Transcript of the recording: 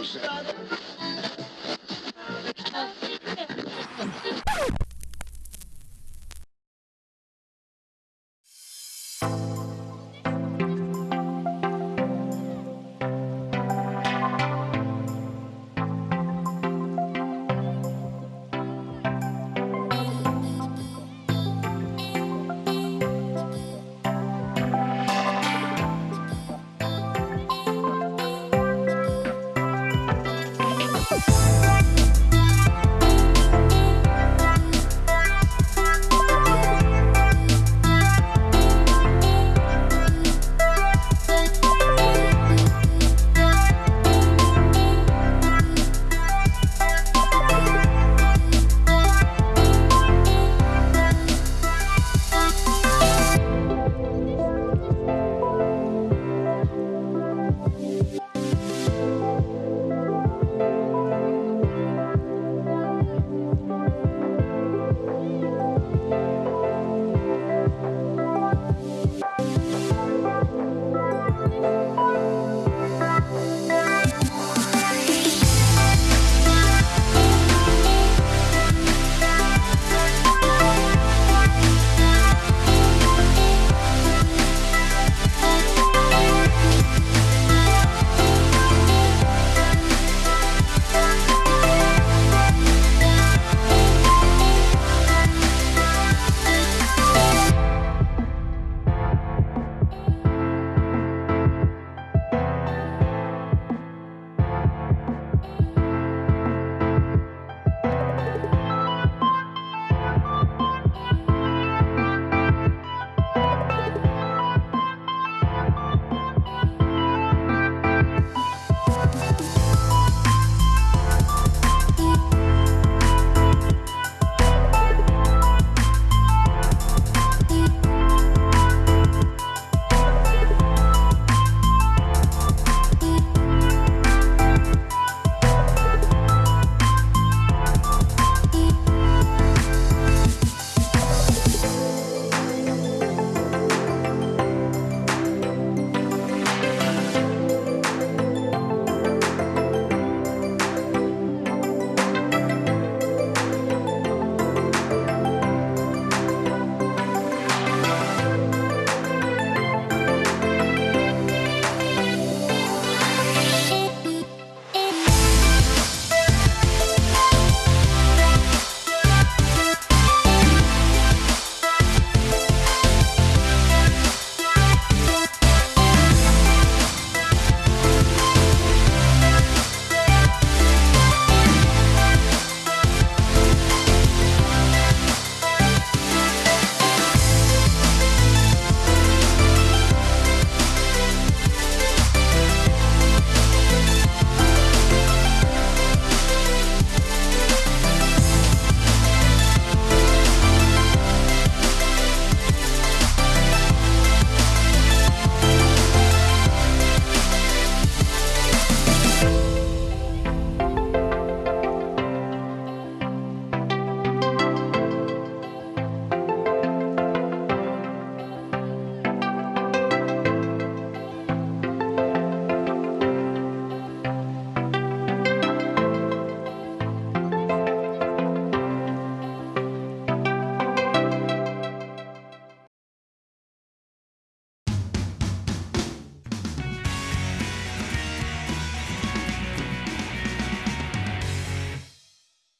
no sense.